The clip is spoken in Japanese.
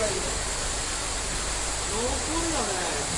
らい。だる残ね、